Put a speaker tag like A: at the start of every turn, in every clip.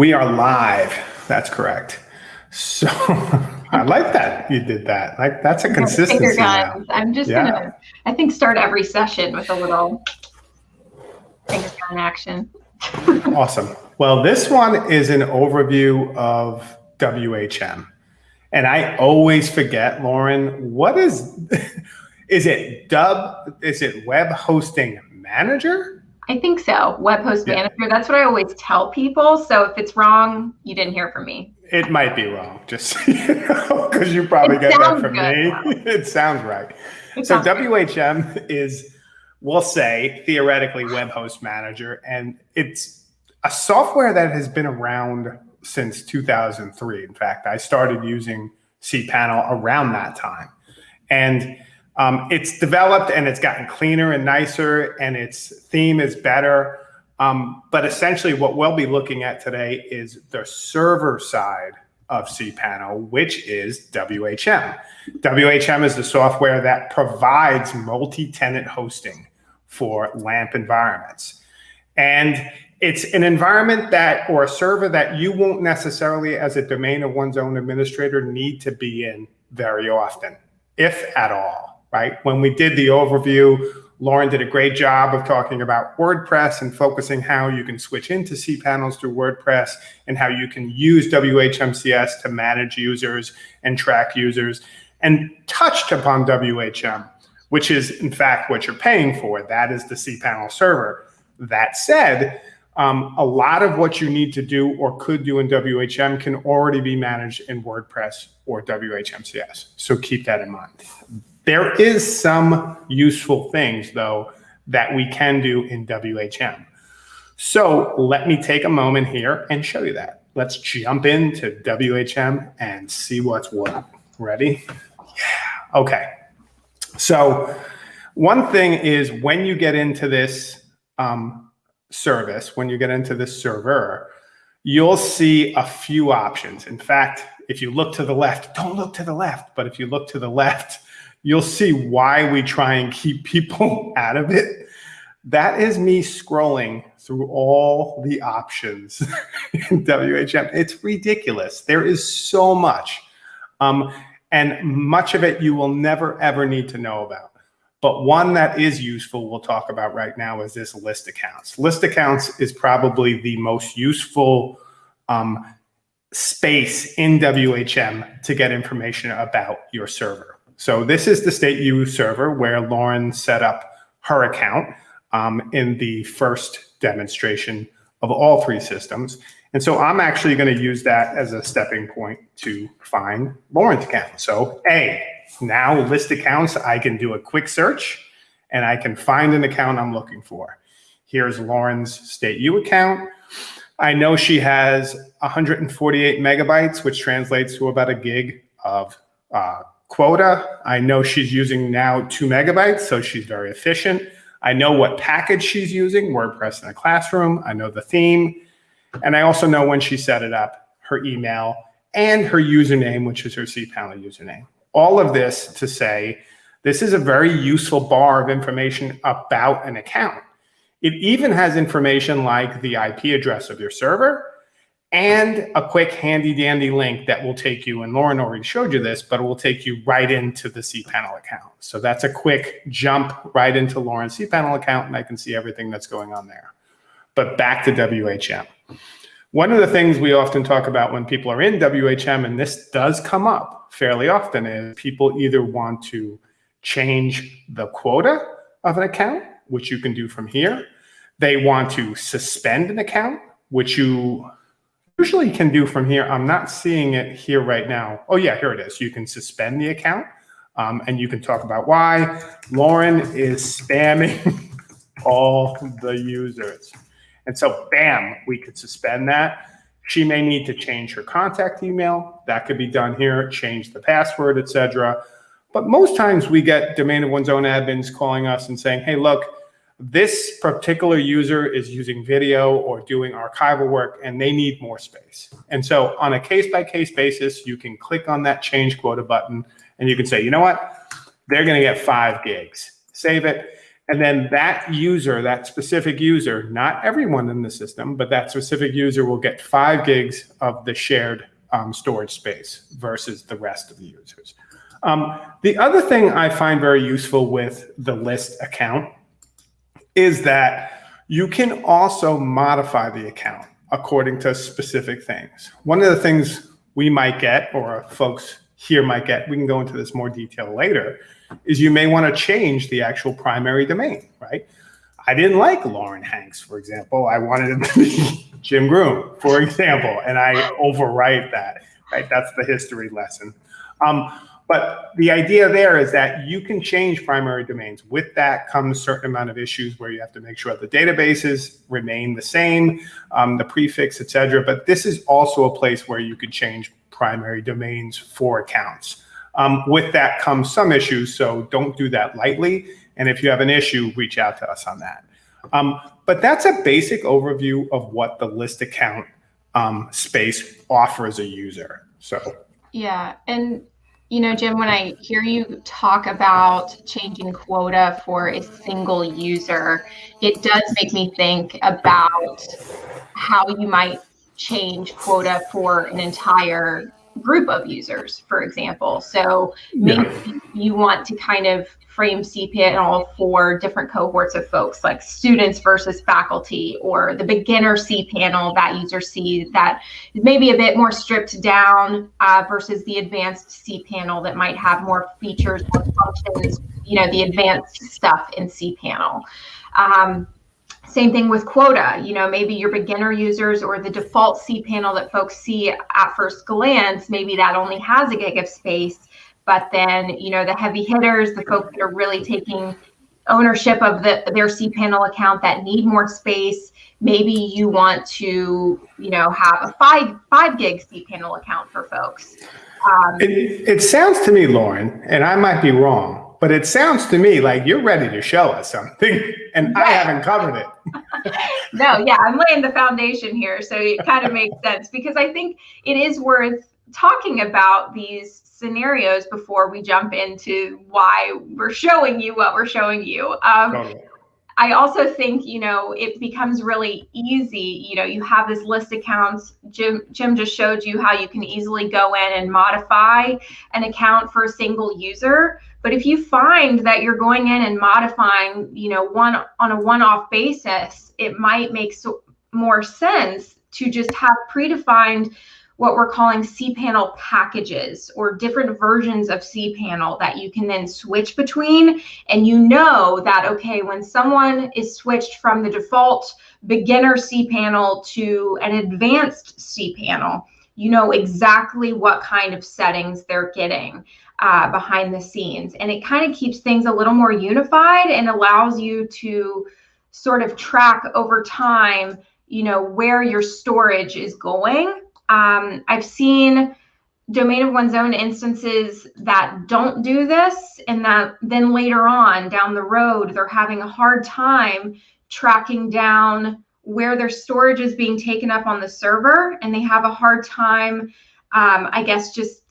A: We are live. That's correct. So I like that you did that. Like that's a consistency. Finger guns.
B: I'm just yeah. gonna. I think start every session with a little finger gun action.
A: awesome. Well, this one is an overview of WHM, and I always forget, Lauren. What is? Is it Dub? Is it Web Hosting Manager?
B: I think so. Web host yeah. manager. That's what I always tell people. So if it's wrong, you didn't hear from me.
A: It might be wrong, just because you, probably it get that from me. it sounds right. It so sounds WHM good. is, we'll say, theoretically web host manager, and it's a software that has been around since 2003. In fact, I started using cPanel around that time, and um, it's developed and it's gotten cleaner and nicer and its theme is better. Um, but essentially what we'll be looking at today is the server side of cPanel, which is WHM. WHM is the software that provides multi-tenant hosting for LAMP environments. And it's an environment that, or a server that you won't necessarily as a domain of one's own administrator need to be in very often, if at all right? When we did the overview, Lauren did a great job of talking about WordPress and focusing how you can switch into cPanels through WordPress and how you can use WHMCS to manage users and track users and touched upon WHM, which is in fact what you're paying for. That is the cPanel server. That said, um, a lot of what you need to do or could do in WHM can already be managed in WordPress or WHMCS. So keep that in mind. There is some useful things though that we can do in WHM. So let me take a moment here and show you that. Let's jump into WHM and see what's what. Ready? Yeah, okay. So one thing is when you get into this um, service, when you get into this server, you'll see a few options. In fact, if you look to the left, don't look to the left, but if you look to the left, you'll see why we try and keep people out of it. That is me scrolling through all the options in WHM. It's ridiculous. There is so much. Um, and much of it you will never, ever need to know about. But one that is useful we'll talk about right now is this list accounts. List accounts is probably the most useful um, space in WHM to get information about your server. So this is the state U server where Lauren set up her account um, in the first demonstration of all three systems. And so I'm actually going to use that as a stepping point to find Lauren's account. So A, now list accounts, I can do a quick search and I can find an account I'm looking for. Here's Lauren's State U account. I know she has 148 megabytes, which translates to about a gig of uh, quota. I know she's using now two megabytes, so she's very efficient. I know what package she's using, WordPress in a classroom. I know the theme. And I also know when she set it up, her email and her username, which is her cPanel username. All of this to say, this is a very useful bar of information about an account. It even has information like the IP address of your server, and a quick handy dandy link that will take you, and Lauren already showed you this, but it will take you right into the cPanel account. So that's a quick jump right into Lauren's cPanel account and I can see everything that's going on there. But back to WHM. One of the things we often talk about when people are in WHM, and this does come up fairly often, is people either want to change the quota of an account, which you can do from here. They want to suspend an account, which you usually can do from here. I'm not seeing it here right now. Oh yeah, here it is. You can suspend the account um, and you can talk about why. Lauren is spamming all the users. And so bam, we could suspend that. She may need to change her contact email. That could be done here, change the password, etc. But most times we get domain of one's own admins calling us and saying, hey, look, this particular user is using video or doing archival work and they need more space. And so on a case by case basis, you can click on that change quota button and you can say, you know what, they're going to get five gigs, save it. And then that user, that specific user, not everyone in the system, but that specific user will get five gigs of the shared um, storage space versus the rest of the users. Um, the other thing I find very useful with the list account is that you can also modify the account according to specific things. One of the things we might get, or folks here might get, we can go into this more detail later, is you may want to change the actual primary domain, right? I didn't like Lauren Hanks, for example. I wanted to be Jim Groom, for example, and I overwrite that, right? That's the history lesson. Um, but the idea there is that you can change primary domains. With that comes a certain amount of issues where you have to make sure the databases remain the same, um, the prefix, et cetera. But this is also a place where you could change primary domains for accounts. Um, with that comes some issues, so don't do that lightly. And if you have an issue, reach out to us on that. Um, but that's a basic overview of what the list account um, space offers a user. So
B: yeah, and you know, Jim, when I hear you talk about changing quota for a single user, it does make me think about how you might change quota for an entire group of users, for example. So maybe yeah. you want to kind of frame cPanel for different cohorts of folks, like students versus faculty, or the beginner cPanel that user sees that maybe a bit more stripped down uh, versus the advanced cPanel that might have more features, more functions, you know, the advanced stuff in cPanel. Um, same thing with quota. You know, maybe your beginner users or the default cPanel that folks see at first glance, maybe that only has a gig of space. But then, you know, the heavy hitters, the folks that are really taking ownership of the, their cPanel account that need more space, maybe you want to, you know, have a five five gig cPanel account for folks.
A: Um, it, it sounds to me, Lauren, and I might be wrong, but it sounds to me like you're ready to show us something and I haven't covered it.
B: no, yeah, I'm laying the foundation here. So it kind of makes sense because I think it is worth talking about these scenarios before we jump into why we're showing you what we're showing you. Um, totally. I also think, you know, it becomes really easy. You know, you have this list accounts. Jim, Jim just showed you how you can easily go in and modify an account for a single user. But if you find that you're going in and modifying, you know, one on a one-off basis, it might make so, more sense to just have predefined what we're calling cPanel packages or different versions of cPanel that you can then switch between. And you know that, okay, when someone is switched from the default beginner cPanel to an advanced cPanel, you know exactly what kind of settings they're getting uh, behind the scenes. And it kind of keeps things a little more unified and allows you to sort of track over time, you know, where your storage is going um, I've seen domain of one's own instances that don't do this and that then later on down the road they're having a hard time tracking down where their storage is being taken up on the server and they have a hard time um, i guess just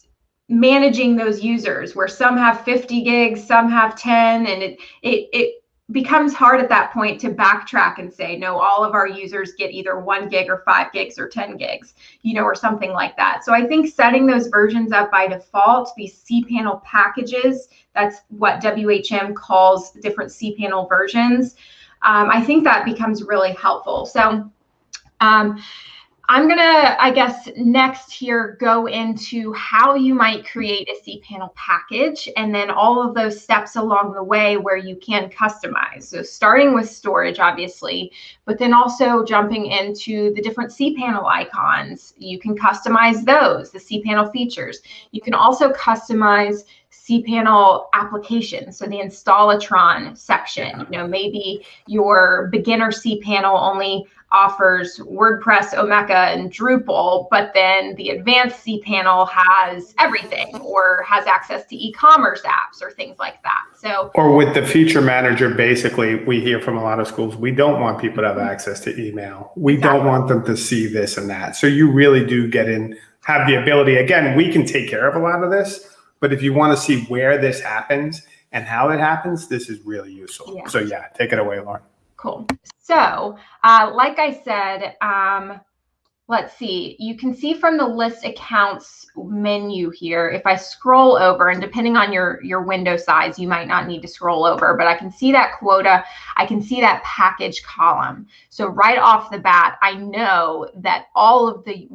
B: managing those users where some have 50 gigs some have 10 and it it, it becomes hard at that point to backtrack and say, no, all of our users get either one gig or five gigs or 10 gigs, you know, or something like that. So I think setting those versions up by default, these cPanel packages, that's what WHM calls different cPanel versions. Um, I think that becomes really helpful. So um, I'm gonna, I guess, next here go into how you might create a cPanel package and then all of those steps along the way where you can customize. So starting with storage, obviously, but then also jumping into the different cPanel icons. You can customize those, the cPanel features. You can also customize cPanel applications, so the installatron section. You know, maybe your beginner cPanel only offers WordPress, Omeka, and Drupal, but then the advanced cPanel has everything or has access to e-commerce apps or things like that. So
A: or with the feature manager, basically we hear from a lot of schools, we don't want people to have access to email. We exactly. don't want them to see this and that. So you really do get in, have the ability, again, we can take care of a lot of this, but if you want to see where this happens, and how it happens, this is really useful.
B: Yeah.
A: So yeah, take it away, Lauren.
B: Cool. So, uh, like I said, um, let's see, you can see from the list accounts menu here, if I scroll over and depending on your, your window size, you might not need to scroll over, but I can see that quota, I can see that package column. So right off the bat, I know that all of the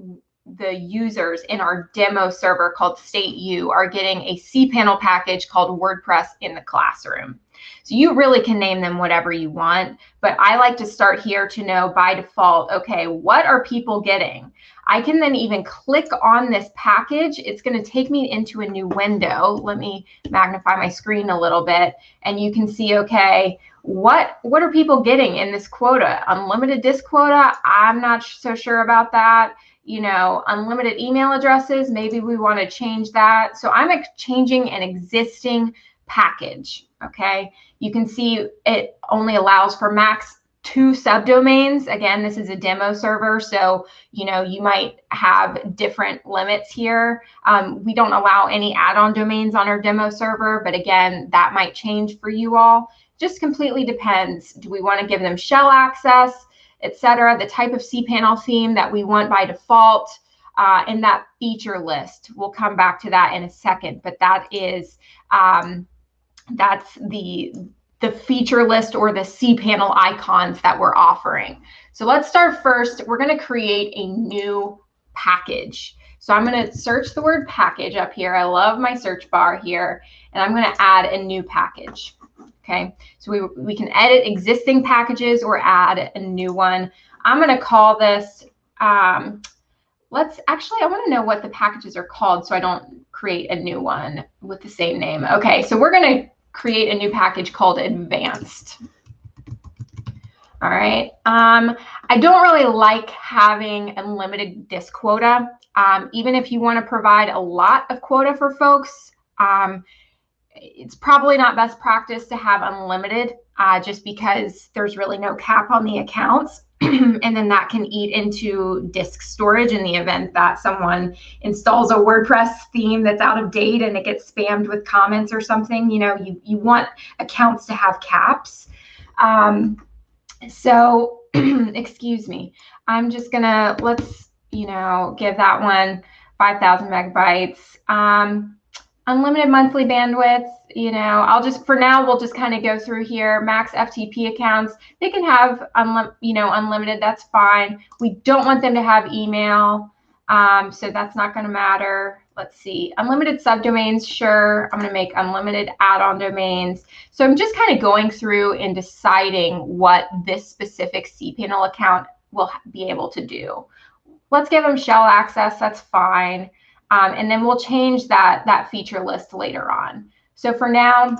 B: the users in our demo server called State U are getting a cPanel package called WordPress in the classroom. So you really can name them whatever you want, but I like to start here to know by default, okay, what are people getting? I can then even click on this package. It's going to take me into a new window. Let me magnify my screen a little bit and you can see, okay, what what are people getting in this quota? Unlimited disk quota? I'm not so sure about that you know, unlimited email addresses, maybe we want to change that. So I'm changing an existing package, okay? You can see it only allows for max two subdomains. Again, this is a demo server, so you know you might have different limits here. Um, we don't allow any add-on domains on our demo server, but again, that might change for you all. Just completely depends. Do we want to give them shell access? Etc., the type of cPanel theme that we want by default, uh, and that feature list. We'll come back to that in a second, but that is um, that's the the feature list or the cPanel icons that we're offering. So let's start first. We're going to create a new package. So I'm going to search the word package up here. I love my search bar here, and I'm going to add a new package. Okay, so we, we can edit existing packages or add a new one. I'm going to call this, um, let's actually, I want to know what the packages are called so I don't create a new one with the same name. Okay, so we're going to create a new package called advanced. All right. Um, I don't really like having unlimited disk quota. Um, even if you want to provide a lot of quota for folks, um, it's probably not best practice to have unlimited uh, just because there's really no cap on the accounts. and then that can eat into disk storage in the event that someone installs a WordPress theme that's out of date and it gets spammed with comments or something. You know, you, you want accounts to have caps. Um, so, excuse me, I'm just gonna, let's, you know, give that one 5,000 megabytes. Um, unlimited monthly bandwidth, you know, I'll just, for now, we'll just kind of go through here. Max FTP accounts, they can have, unlim you know, unlimited, that's fine. We don't want them to have email, um, so that's not going to matter. Let's see, unlimited subdomains, sure. I'm going to make unlimited add-on domains. So I'm just kind of going through and deciding what this specific cPanel account will be able to do. Let's give them shell access, that's fine. Um, and then we'll change that, that feature list later on. So for now,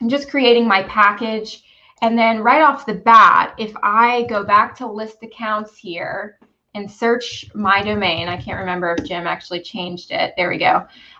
B: I'm just creating my package. And then right off the bat, if I go back to list accounts here and search my domain, I can't remember if Jim actually changed it. There we go.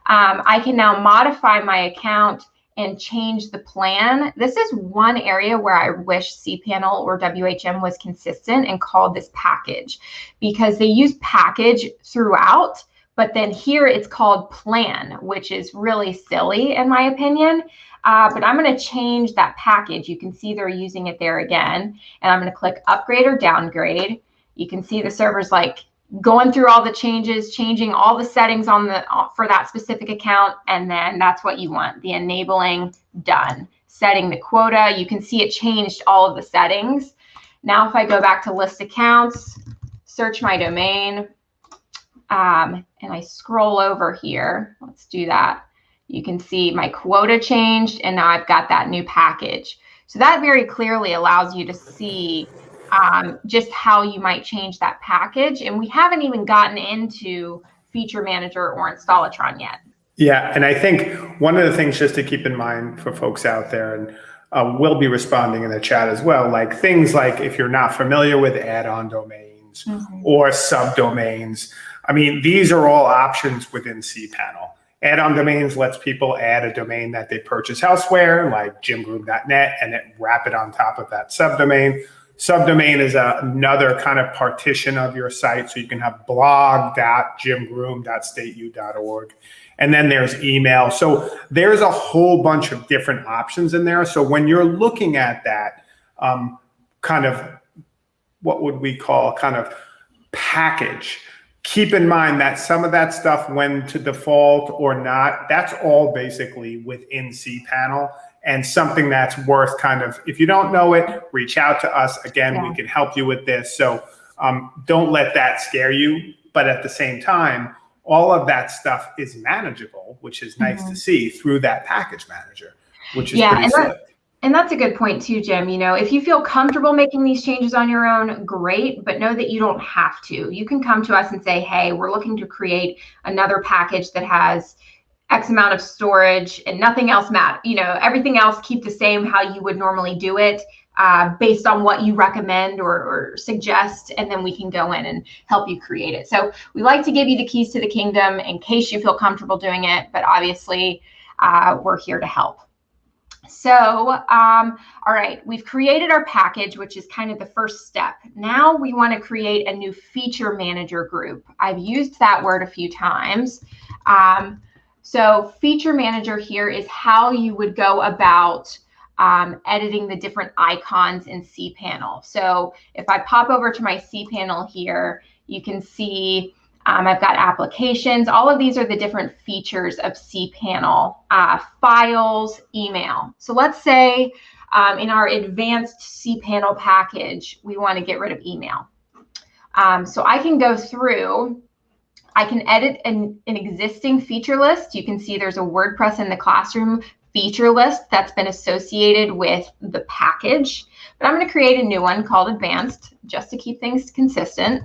B: Um, I can now modify my account and change the plan. This is one area where I wish cPanel or WHM was consistent and called this package because they use package throughout but then here it's called plan, which is really silly in my opinion. Uh, but I'm going to change that package. You can see they're using it there again. And I'm going to click upgrade or downgrade. You can see the server's like going through all the changes, changing all the settings on the uh, for that specific account. And then that's what you want, the enabling done. Setting the quota, you can see it changed all of the settings. Now if I go back to list accounts, search my domain, um, and I scroll over here, let's do that. You can see my quota changed and now I've got that new package. So that very clearly allows you to see um, just how you might change that package. And we haven't even gotten into Feature Manager or Installatron yet.
A: Yeah, and I think one of the things just to keep in mind for folks out there, and uh, we'll be responding in the chat as well, like things like if you're not familiar with add-on domains mm -hmm. or subdomains, I mean, these are all options within cPanel. Add-on domains lets people add a domain that they purchase elsewhere, like jimgroom.net, and then wrap it on top of that subdomain. Subdomain is a, another kind of partition of your site. So you can have blog.jimgroom.stateu.org. And then there's email. So there's a whole bunch of different options in there. So when you're looking at that um, kind of, what would we call kind of package, keep in mind that some of that stuff when to default or not, that's all basically within cPanel and something that's worth kind of, if you don't know it, reach out to us. Again, yeah. we can help you with this. So um, don't let that scare you. But at the same time, all of that stuff is manageable, which is nice mm -hmm. to see through that package manager, which is
B: yeah,
A: pretty
B: slick. And that's a good point too, Jim. You know, if you feel comfortable making these changes on your own, great, but know that you don't have to. You can come to us and say, hey, we're looking to create another package that has X amount of storage and nothing else matter. You know, everything else keep the same how you would normally do it uh, based on what you recommend or, or, suggest, and then we can go in and help you create it. So we like to give you the keys to the kingdom in case you feel comfortable doing it, but obviously uh, we're here to help. So, um, all right, we've created our package, which is kind of the first step. Now we want to create a new feature manager group. I've used that word a few times. Um, so feature manager here is how you would go about um, editing the different icons in cPanel. So if I pop over to my cPanel here, you can see um, I've got applications. All of these are the different features of cPanel, uh, files, email. So let's say um, in our advanced cPanel package, we want to get rid of email. Um, so I can go through, I can edit an, an existing feature list. You can see there's a WordPress in the classroom feature list that's been associated with the package. But I'm going to create a new one called advanced just to keep things consistent.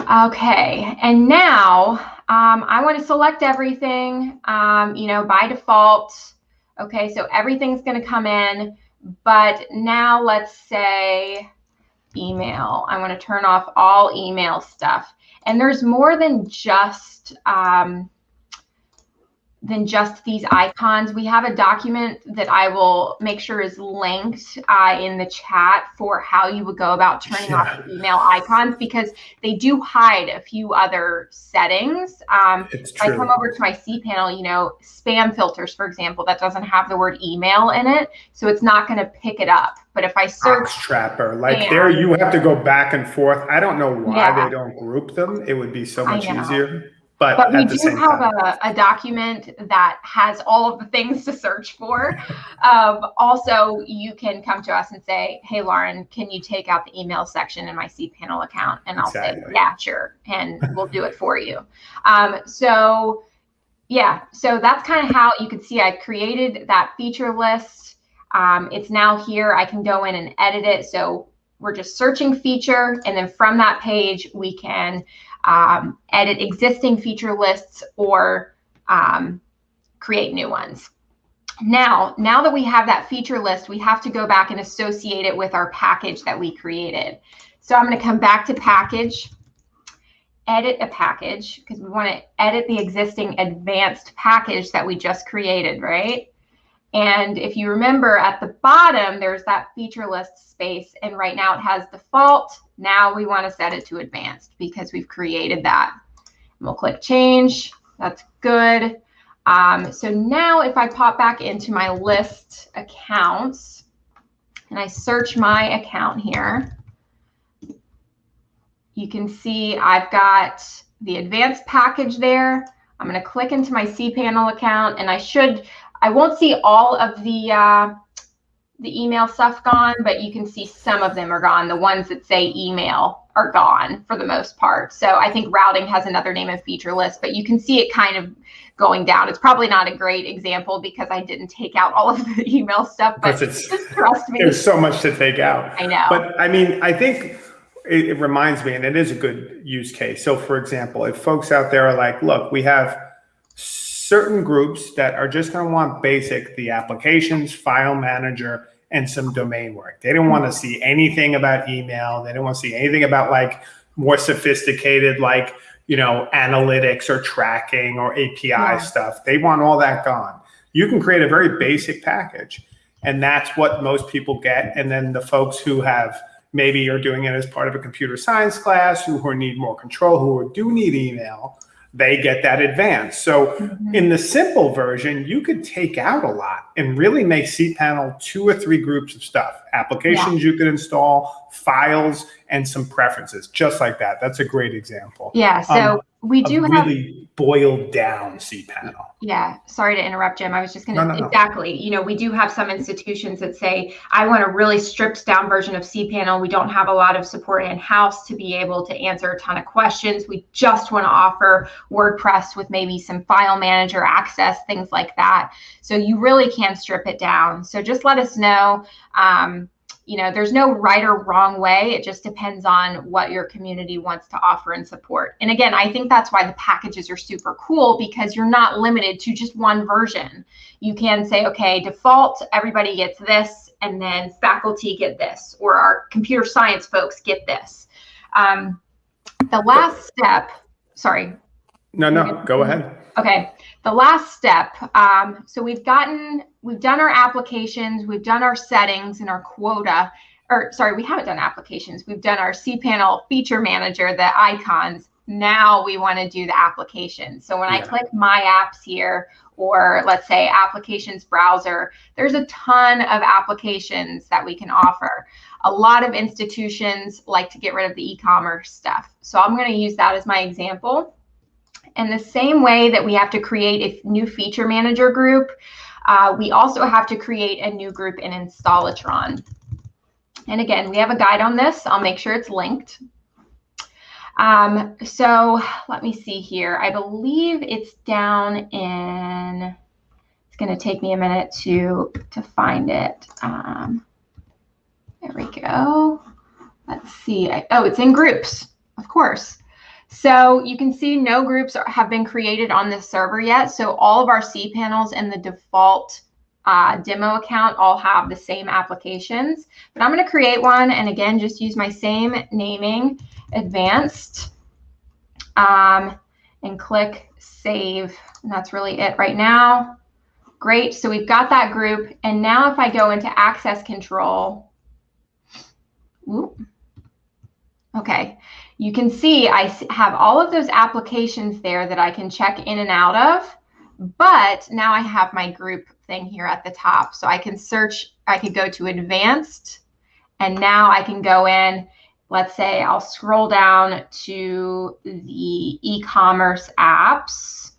B: Okay, and now um, I want to select everything, um, you know, by default. Okay, so everything's going to come in, but now let's say email. I want to turn off all email stuff. And there's more than just um, than just these icons. We have a document that I will make sure is linked uh, in the chat for how you would go about turning yeah. off the email icons because they do hide a few other settings. Um, if I come over to my cPanel, you know, spam filters, for example, that doesn't have the word email in it, so it's not going to pick it up. But if I search
A: Trapper, like spam, there, you have to go back and forth. I don't know why yeah. they don't group them. It would be so much easier. But,
B: but we do have a, a, document that has all of the things to search for. um, also, you can come to us and say, hey, Lauren, can you take out the email section in my cPanel account? And I'll exactly. say, yeah, sure. And we'll do it for you. Um, so yeah, so that's kind of how you can see I created that feature list. Um, it's now here. I can go in and edit it. So we're just searching feature. And then from that page, we can um, edit existing feature lists or um, create new ones. Now, now that we have that feature list, we have to go back and associate it with our package that we created. So I'm going to come back to package, edit a package, because we want to edit the existing advanced package that we just created, right? And if you remember at the bottom, there's that feature list space. And right now it has default. Now we want to set it to advanced because we've created that. We'll click change. That's good. Um, so now if I pop back into my list accounts and I search my account here, you can see I've got the advanced package there. I'm going to click into my cPanel account and I should, I won't see all of the uh, the email stuff gone, but you can see some of them are gone. The ones that say email are gone for the most part. So I think routing has another name of feature list, but you can see it kind of going down. It's probably not a great example because I didn't take out all of the email stuff, but just trust me.
A: There's so much to take out.
B: I know.
A: But I mean, I think it, it reminds me, and it is a good use case. So for example, if folks out there are like, look, we have certain groups that are just going to want basic, the applications, file manager, and some domain work. They don't want to see anything about email. They don't want to see anything about like more sophisticated, like, you know, analytics or tracking or API yeah. stuff. They want all that gone. You can create a very basic package And that's what most people get. And then the folks who have maybe are doing it as part of a computer science class, who, who need more control, who do need email, they get that advanced. So mm-hmm. in the simple version, you could take out a lot and really make cPanel two or three groups of stuff, applications yeah. you could install, files, and some preferences, just like that. That's a great example.
B: Yeah. So um, we do have
A: really boiled down cPanel.
B: Yeah. Sorry to interrupt, Jim. I was just going to no, no, exactly. No. You know, we do have some institutions that say, I want a really stripped down version of cPanel. We don't have a lot of support in house to be able to answer a ton of questions. We just want to offer WordPress with maybe some file manager access, things like that. So you really can strip it down. So just let us know. Um, you know, there's no right or wrong way. It just depends on what your community wants to offer and support. And again, I think that's why the packages are super cool because you're not limited to just one version. You can say, okay, default, everybody gets this, and then faculty get this, or our computer science folks get this. Um, the last step, sorry.
A: No, no, go ahead.
B: Okay, the last step. Um, so we've gotten, we've done our applications, we've done our settings and our quota, or sorry, we haven't done applications. We've done our cPanel feature manager, the icons. Now we want to do the application. So when yeah. I click my apps here, or let's say applications browser, there's a ton of applications that we can offer. A lot of institutions like to get rid of the e-commerce stuff. So I'm going to use that as my example. In the same way that we have to create a new feature manager group, uh, we also have to create a new group in Installatron. And again, we have a guide on this. I'll make sure it's linked. Um, so let me see here. I believe it's down in, it's going to take me a minute to, to find it. Um, there we go. Let's see. I, oh, it's in groups, of course. So you can see no groups are, have been created on this server yet. So all of our cPanels and the default uh, demo account all have the same applications. But I'm going to create one and again, just use my same naming, advanced, um, and click save. And that's really it right now. Great. So we've got that group. And now if I go into access control, whoop, okay, you can see I have all of those applications there that I can check in and out of, but now I have my group thing here at the top. So I can search, I could go to advanced, and now I can go in, let's say I'll scroll down to the e-commerce apps.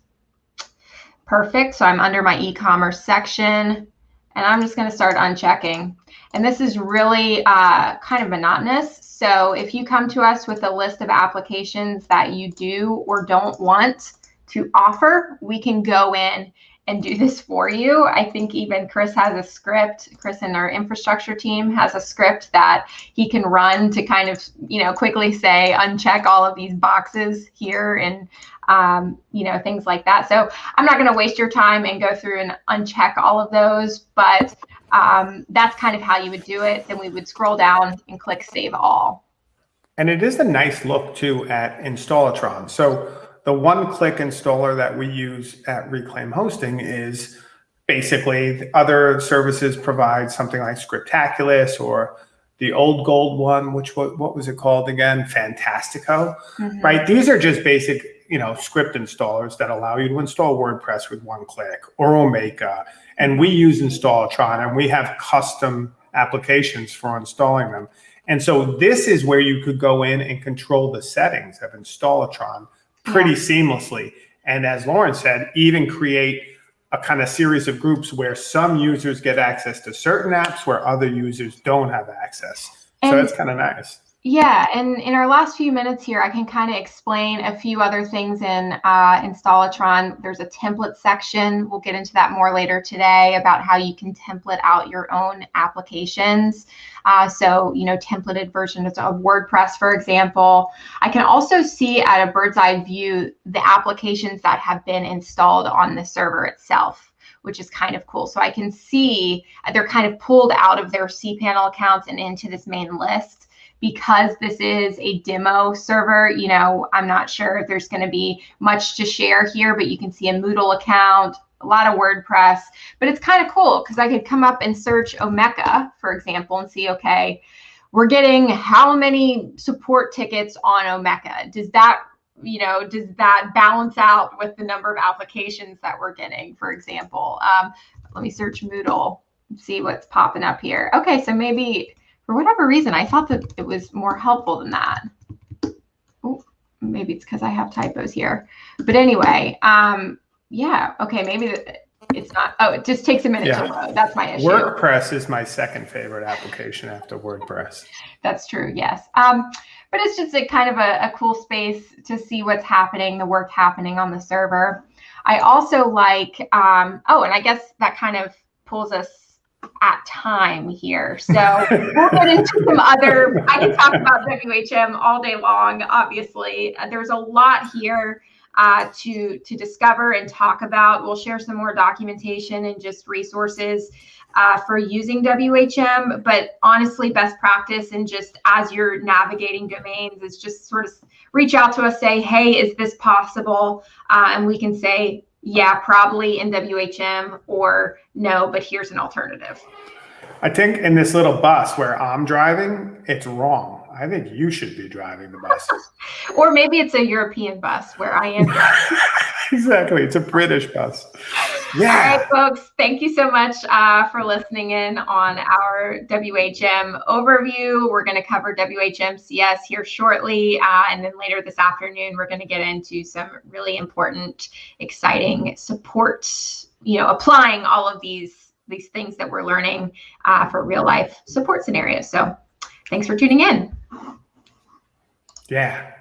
B: Perfect, so I'm under my e-commerce section, and I'm just gonna start unchecking. And this is really uh, kind of monotonous. So if you come to us with a list of applications that you do or don't want to offer, we can go in and do this for you. I think even Chris has a script. Chris in our infrastructure team has a script that he can run to kind of, you know, quickly say, uncheck all of these boxes here and, um, you know, things like that. So I'm not going to waste your time and go through and uncheck all of those, but um, that's kind of how you would do it. Then we would scroll down and click Save All.
A: And it is a nice look too at Installatron. So the one-click installer that we use at Reclaim Hosting is basically other services provide something like Softaculous or the old gold one, which what, what was it called again? Fantastico, mm -hmm. right? These are just basic, you know, script installers that allow you to install WordPress with one click or Omeka and we use Installatron and we have custom applications for installing them. And so this is where you could go in and control the settings of Installatron pretty yeah. seamlessly. And as Lauren said, even create a kind of series of groups where some users get access to certain apps where other users don't have access. And so that's kind of nice.
B: Yeah, and in our last few minutes here, I can kind of explain a few other things in uh, Installatron. There's a template section. We'll get into that more later today about how you can template out your own applications. Uh, so, you know, templated versions of WordPress, for example. I can also see at a bird's eye view the applications that have been installed on the server itself which is kind of cool. So I can see they're kind of pulled out of their cPanel accounts and into this main list because this is a demo server, you know, I'm not sure if there's going to be much to share here, but you can see a Moodle account, a lot of WordPress, but it's kind of cool because I could come up and search Omeka, for example, and see, okay, we're getting how many support tickets on Omeka? Does that you know, does that balance out with the number of applications that we're getting, for example? Um, let me search Moodle, see what's popping up here. Okay, so maybe for whatever reason, I thought that it was more helpful than that. Oh, maybe it's because I have typos here. But anyway, um, yeah, okay, maybe it's not. Oh, it just takes a minute yeah. to load. That's my issue.
A: WordPress is my second favorite application after WordPress.
B: That's true, yes. Um, but it's just a kind of a, a cool space to see what's happening, the work happening on the server. I also like, um, oh, and I guess that kind of pulls us at time here. So we'll get into some other, I can talk about WHM all day long, obviously. Uh, there's a lot here uh, to, to discover and talk about. We'll share some more documentation and just resources uh, for using WHM, but honestly, best practice and just as you're navigating domains is just sort of reach out to us, say, hey, is this possible? Uh, and we can say, yeah, probably in WHM or no, but here's an alternative.
A: I think in this little bus where I'm driving, it's wrong. I think you should be driving the bus.
B: or maybe it's a European bus where I am.
A: exactly. It's a British bus.
B: Yeah. All right, folks. Thank you so much uh, for listening in on our WHM overview. We're going to cover WHMCS here shortly. Uh, and then later this afternoon, we're going to get into some really important, exciting support, you know, applying all of these, these things that we're learning uh, for real life support scenarios. So thanks for tuning in.
A: Yeah.